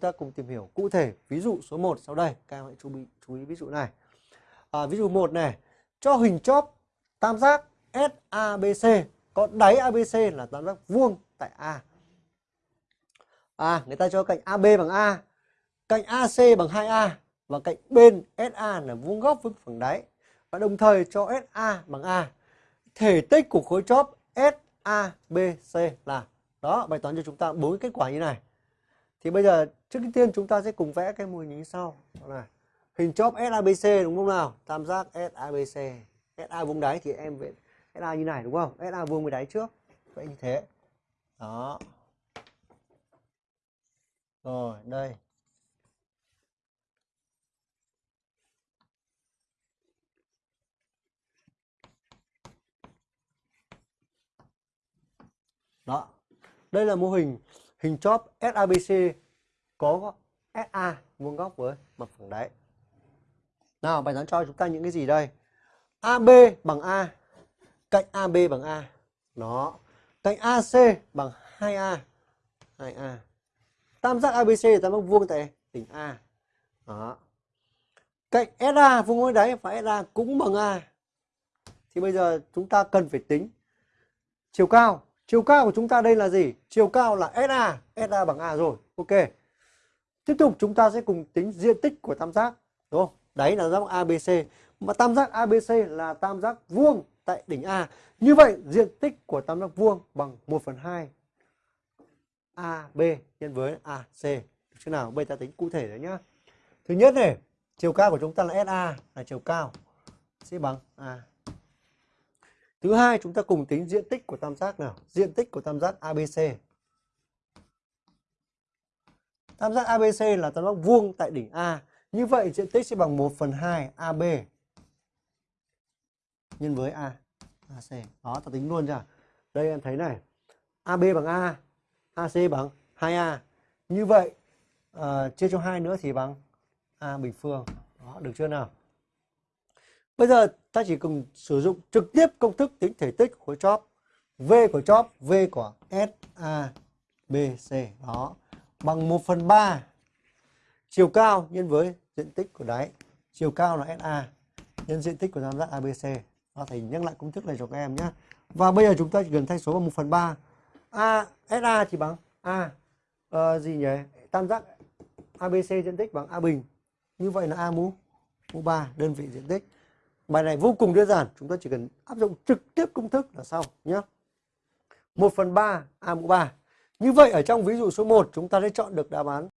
ta cùng tìm hiểu cụ thể ví dụ số 1 sau đây. Các em hãy chú ý, chú ý ví dụ này. À, ví dụ 1 này, cho hình chóp tam giác SABC có đáy ABC là tam giác vuông tại A. À, người ta cho cạnh AB bằng A, cạnh AC bằng 2A và cạnh bên SA là vuông góc với phẳng đáy. Và đồng thời cho SA bằng A. Thể tích của khối chóp SABC là đó, bài toán cho chúng ta bốn kết quả như này. Thì bây giờ trước tiên chúng ta sẽ cùng vẽ cái mô hình như sau. Đó này. Hình chóp SABC đúng không nào? Tam giác SABC. SA vuông đáy thì em vẽ SA như này đúng không? SA vuông với đáy trước. Vậy như thế. Đó. Rồi, đây. Đó. Đây là mô hình hình chóp SABC có SA vuông góc với mặt phẳng đáy. Nào, bài toán cho chúng ta những cái gì đây? AB bằng A, cạnh AB bằng A. Đó. Cạnh AC bằng 2A. 2A. Tam giác ABC là tam giác vuông tại đỉnh A. Đó. Cạnh SA vuông với đáy và SA cũng bằng A. Thì bây giờ chúng ta cần phải tính chiều cao Chiều cao của chúng ta đây là gì? Chiều cao là SA, SA bằng A rồi. Ok. Tiếp tục chúng ta sẽ cùng tính diện tích của tam giác, đúng không? Đấy là tam giác ABC. Mà tam giác ABC là tam giác vuông tại đỉnh A. Như vậy diện tích của tam giác vuông bằng 1 phần 2 AB nhân với AC. Được chưa nào? Bây ta tính cụ thể đấy nhá. Thứ nhất này, chiều cao của chúng ta là SA là chiều cao sẽ bằng A. Thứ hai chúng ta cùng tính diện tích của tam giác nào? Diện tích của tam giác ABC. Tam giác ABC là tam giác vuông tại đỉnh A. Như vậy diện tích sẽ bằng 1 phần 2 AB nhân với A. AC. Đó, ta tính luôn chưa? Đây em thấy này. AB bằng A, AC bằng 2A. Như vậy uh, chia cho 2 nữa thì bằng A bình phương. Đó, được chưa nào? Bây giờ ta chỉ cần sử dụng trực tiếp công thức tính thể tích khối chóp. V của chóp, V của SABC đó bằng 1 phần 3 chiều cao nhân với diện tích của đáy. Chiều cao là SA nhân diện tích của tam giác ABC. Đó, thầy nhắc lại công thức này cho các em nhé. Và bây giờ chúng ta chỉ cần thay số bằng 1 phần 3. A, SA thì bằng A. À, gì nhỉ? Tam giác ABC diện tích bằng A bình. Như vậy là A mũ, mũ 3 đơn vị diện tích. Bài này vô cùng đơn giản, chúng ta chỉ cần áp dụng trực tiếp công thức là xong nhé. 1 phần 3 A mũ 3. Như vậy ở trong ví dụ số 1 chúng ta sẽ chọn được đáp án